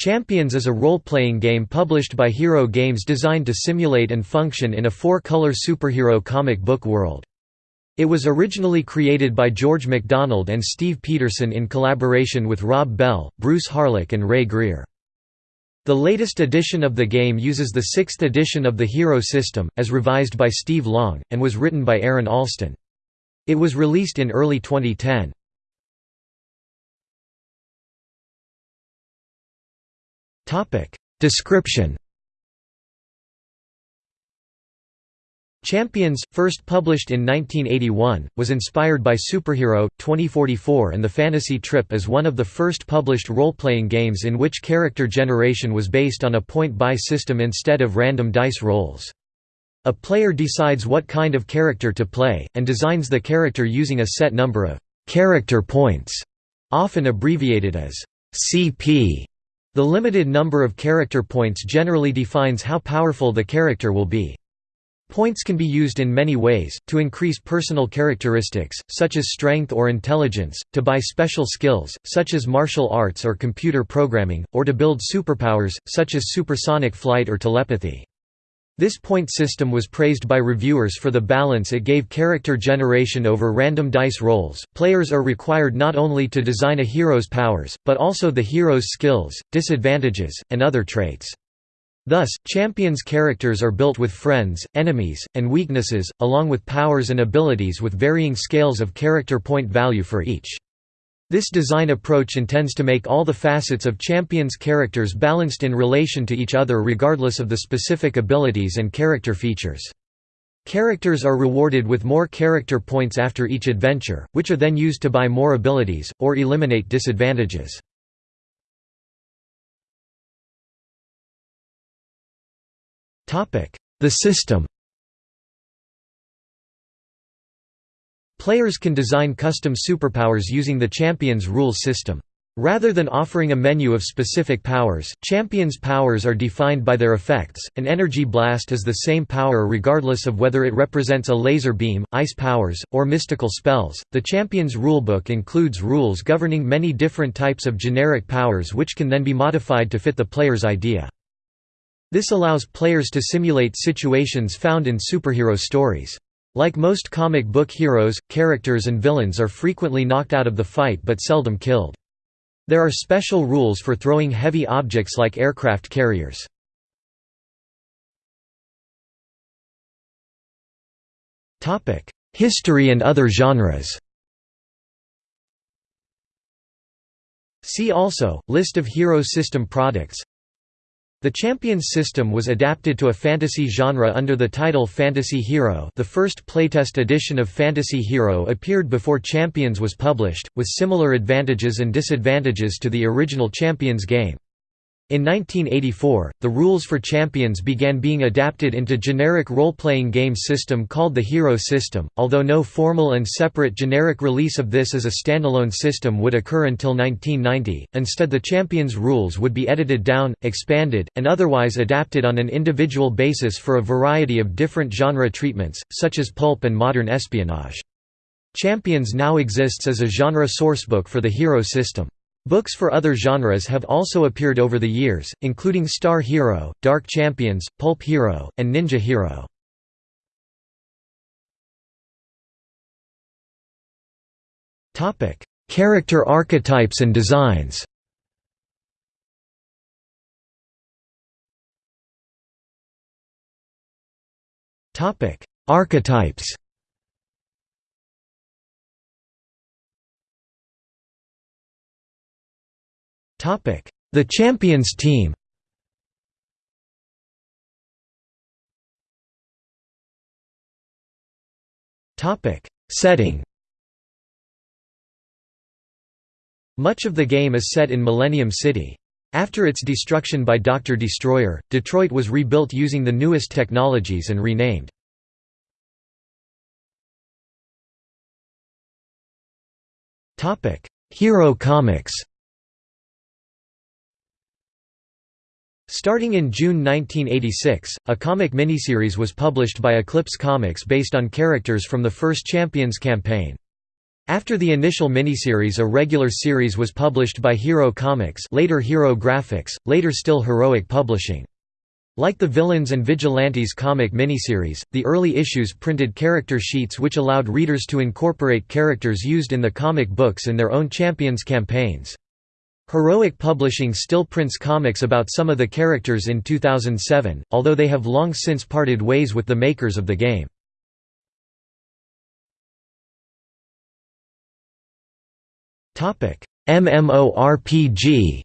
Champions is a role-playing game published by Hero Games designed to simulate and function in a four-color superhero comic book world. It was originally created by George MacDonald and Steve Peterson in collaboration with Rob Bell, Bruce Harlick and Ray Greer. The latest edition of the game uses the sixth edition of the Hero system, as revised by Steve Long, and was written by Aaron Allston. It was released in early 2010. Description Champions, first published in 1981, was inspired by Superhero, 2044 and The Fantasy Trip as one of the first published role-playing games in which character generation was based on a point-buy system instead of random dice rolls. A player decides what kind of character to play, and designs the character using a set number of «character points», often abbreviated as «CP». The limited number of character points generally defines how powerful the character will be. Points can be used in many ways, to increase personal characteristics, such as strength or intelligence, to buy special skills, such as martial arts or computer programming, or to build superpowers, such as supersonic flight or telepathy. This point system was praised by reviewers for the balance it gave character generation over random dice rolls. Players are required not only to design a hero's powers, but also the hero's skills, disadvantages, and other traits. Thus, champions' characters are built with friends, enemies, and weaknesses, along with powers and abilities with varying scales of character point value for each. This design approach intends to make all the facets of champions' characters balanced in relation to each other regardless of the specific abilities and character features. Characters are rewarded with more character points after each adventure, which are then used to buy more abilities, or eliminate disadvantages. The system Players can design custom superpowers using the Champions rules system. Rather than offering a menu of specific powers, Champions' powers are defined by their effects. An energy blast is the same power regardless of whether it represents a laser beam, ice powers, or mystical spells. The Champions rulebook includes rules governing many different types of generic powers which can then be modified to fit the player's idea. This allows players to simulate situations found in superhero stories. Like most comic book heroes, characters and villains are frequently knocked out of the fight but seldom killed. There are special rules for throwing heavy objects like aircraft carriers. History and other genres See also, List of Hero System products the Champions system was adapted to a fantasy genre under the title Fantasy Hero the first playtest edition of Fantasy Hero appeared before Champions was published, with similar advantages and disadvantages to the original Champions game. In 1984, the rules for Champions began being adapted into generic role-playing game system called the Hero system, although no formal and separate generic release of this as a standalone system would occur until 1990. Instead the Champions rules would be edited down, expanded, and otherwise adapted on an individual basis for a variety of different genre treatments, such as pulp and modern espionage. Champions now exists as a genre sourcebook for the Hero system. Books for other genres have also appeared over the years, including Star Hero, Dark Champions, Pulp Hero, and Ninja Hero. Character archetypes and designs Archetypes The Champions team Setting Much of the game is set in Millennium City. After its destruction by Dr. Destroyer, Detroit was rebuilt using the newest technologies and renamed. Hero Comics Starting in June 1986, a comic miniseries was published by Eclipse Comics based on characters from the first Champions campaign. After the initial miniseries a regular series was published by Hero Comics later Hero Graphics, later still Heroic Publishing. Like the Villains and Vigilantes comic miniseries, the early issues printed character sheets which allowed readers to incorporate characters used in the comic books in their own Champions campaigns. Heroic Publishing still prints comics about some of the characters in 2007, although they have long since parted ways with the makers of the game. MMORPG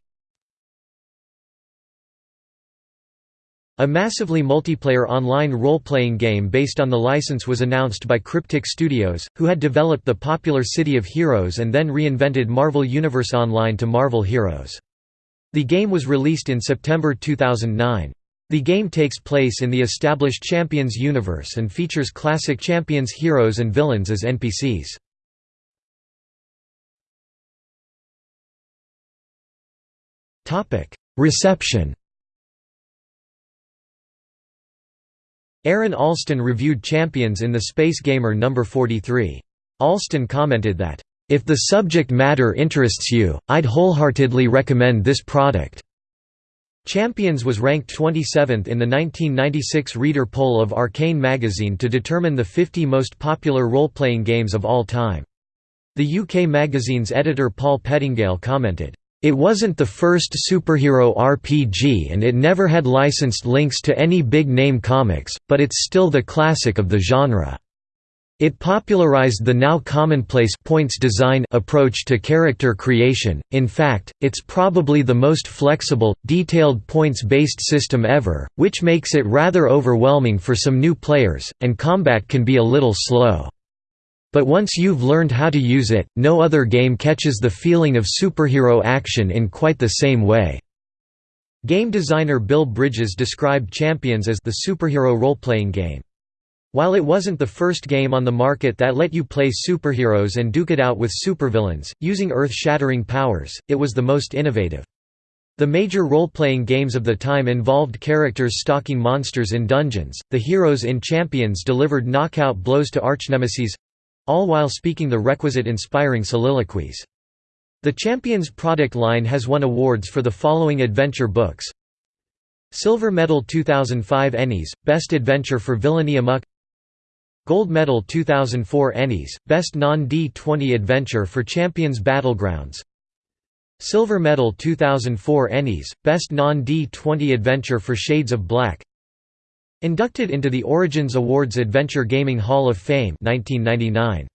A massively multiplayer online role-playing game based on the license was announced by Cryptic Studios, who had developed the popular City of Heroes and then reinvented Marvel Universe Online to Marvel Heroes. The game was released in September 2009. The game takes place in the established Champions universe and features classic Champions heroes and villains as NPCs. Reception Aaron Allston reviewed Champions in the Space Gamer No. 43. Allston commented that, "...if the subject matter interests you, I'd wholeheartedly recommend this product." Champions was ranked 27th in the 1996 reader poll of Arcane magazine to determine the 50 most popular role-playing games of all time. The UK magazine's editor Paul Pettingale commented, it wasn't the first superhero RPG and it never had licensed links to any big-name comics, but it's still the classic of the genre. It popularized the now commonplace points design approach to character creation, in fact, it's probably the most flexible, detailed points-based system ever, which makes it rather overwhelming for some new players, and combat can be a little slow. But once you've learned how to use it, no other game catches the feeling of superhero action in quite the same way. Game designer Bill Bridges described Champions as the superhero role-playing game. While it wasn't the first game on the market that let you play superheroes and duke it out with supervillains, using earth-shattering powers, it was the most innovative. The major role-playing games of the time involved characters stalking monsters in dungeons, the heroes in Champions delivered knockout blows to archnemeses, all while speaking the requisite inspiring soliloquies. The Champions product line has won awards for the following adventure books. Silver Medal 2005 Ennies, Best Adventure for Villainy Amok. Gold Medal 2004 Ennies, Best Non-D20 Adventure for Champions Battlegrounds. Silver Medal 2004 Ennies, Best Non-D20 Adventure for Shades of Black Inducted into the Origins Awards Adventure Gaming Hall of Fame 1999.